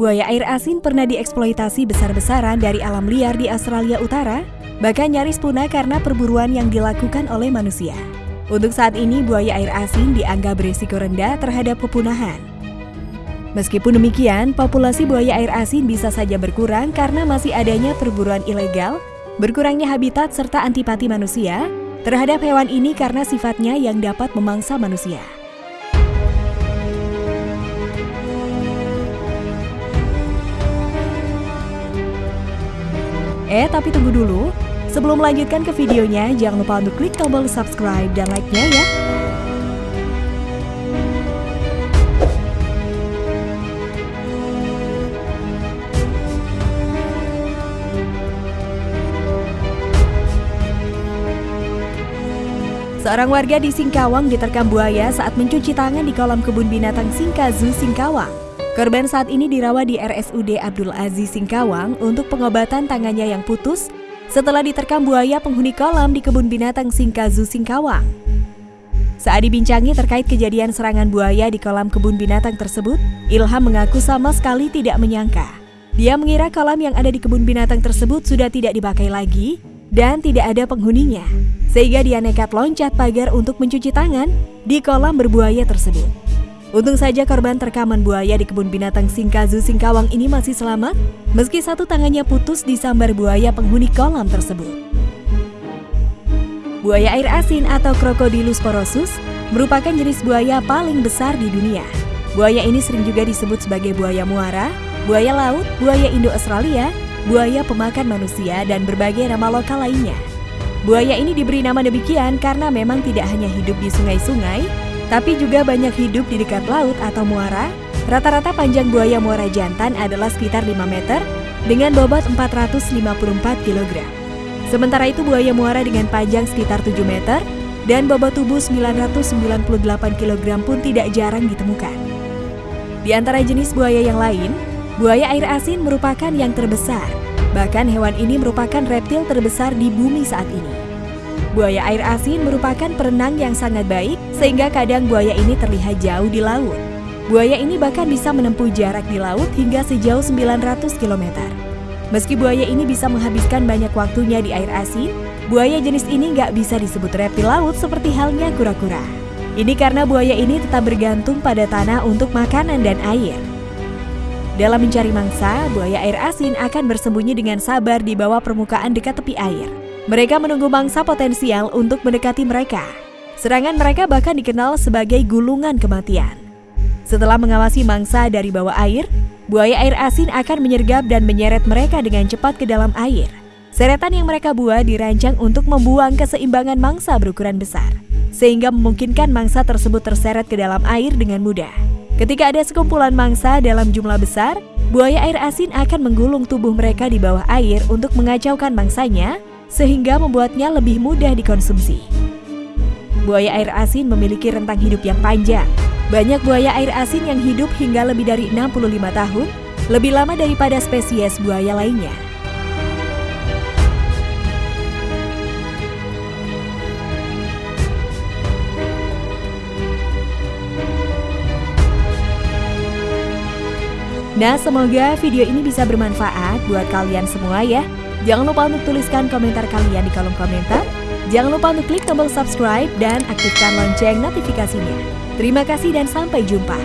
buaya air asin pernah dieksploitasi besar-besaran dari alam liar di Australia Utara, bahkan nyaris punah karena perburuan yang dilakukan oleh manusia. Untuk saat ini, buaya air asin dianggap berisiko rendah terhadap kepunahan. Meskipun demikian, populasi buaya air asin bisa saja berkurang karena masih adanya perburuan ilegal, berkurangnya habitat serta antipati manusia terhadap hewan ini karena sifatnya yang dapat memangsa manusia. Eh, tapi tunggu dulu. Sebelum melanjutkan ke videonya, jangan lupa untuk klik tombol subscribe dan like-nya ya. Seorang warga di Singkawang diterkam buaya saat mencuci tangan di kolam kebun binatang Singkazu, Singkawang. Korban saat ini dirawat di RSUD Abdul Aziz Singkawang untuk pengobatan tangannya yang putus setelah diterkam buaya penghuni kolam di kebun binatang Singkazu Singkawang. Saat dibincangi terkait kejadian serangan buaya di kolam kebun binatang tersebut, Ilham mengaku sama sekali tidak menyangka. Dia mengira kolam yang ada di kebun binatang tersebut sudah tidak dipakai lagi dan tidak ada penghuninya, sehingga dia nekat loncat pagar untuk mencuci tangan di kolam berbuaya tersebut. Untung saja korban terkaman buaya di kebun binatang Singkazu Singkawang ini masih selamat, meski satu tangannya putus di sambar buaya penghuni kolam tersebut. Buaya air asin atau Crocodylus porosus merupakan jenis buaya paling besar di dunia. Buaya ini sering juga disebut sebagai buaya muara, buaya laut, buaya Indo-Australia, buaya pemakan manusia, dan berbagai nama lokal lainnya. Buaya ini diberi nama demikian karena memang tidak hanya hidup di sungai-sungai, tapi juga banyak hidup di dekat laut atau muara. Rata-rata panjang buaya muara jantan adalah sekitar 5 meter dengan bobot 454 kg. Sementara itu buaya muara dengan panjang sekitar 7 meter dan bobot tubuh 998 kg pun tidak jarang ditemukan. Di antara jenis buaya yang lain, buaya air asin merupakan yang terbesar. Bahkan hewan ini merupakan reptil terbesar di bumi saat ini. Buaya air asin merupakan perenang yang sangat baik, sehingga kadang buaya ini terlihat jauh di laut. Buaya ini bahkan bisa menempuh jarak di laut hingga sejauh 900 km. Meski buaya ini bisa menghabiskan banyak waktunya di air asin, buaya jenis ini nggak bisa disebut reptil laut seperti halnya kura-kura. Ini karena buaya ini tetap bergantung pada tanah untuk makanan dan air. Dalam mencari mangsa, buaya air asin akan bersembunyi dengan sabar di bawah permukaan dekat tepi air. Mereka menunggu mangsa potensial untuk mendekati mereka. Serangan mereka bahkan dikenal sebagai gulungan kematian. Setelah mengawasi mangsa dari bawah air, buaya air asin akan menyergap dan menyeret mereka dengan cepat ke dalam air. Seretan yang mereka buat dirancang untuk membuang keseimbangan mangsa berukuran besar, sehingga memungkinkan mangsa tersebut terseret ke dalam air dengan mudah. Ketika ada sekumpulan mangsa dalam jumlah besar, buaya air asin akan menggulung tubuh mereka di bawah air untuk mengacaukan mangsanya sehingga membuatnya lebih mudah dikonsumsi. Buaya air asin memiliki rentang hidup yang panjang. Banyak buaya air asin yang hidup hingga lebih dari 65 tahun, lebih lama daripada spesies buaya lainnya. Nah, semoga video ini bisa bermanfaat buat kalian semua ya. Jangan lupa untuk tuliskan komentar kalian di kolom komentar. Jangan lupa untuk klik tombol subscribe dan aktifkan lonceng notifikasinya. Terima kasih dan sampai jumpa.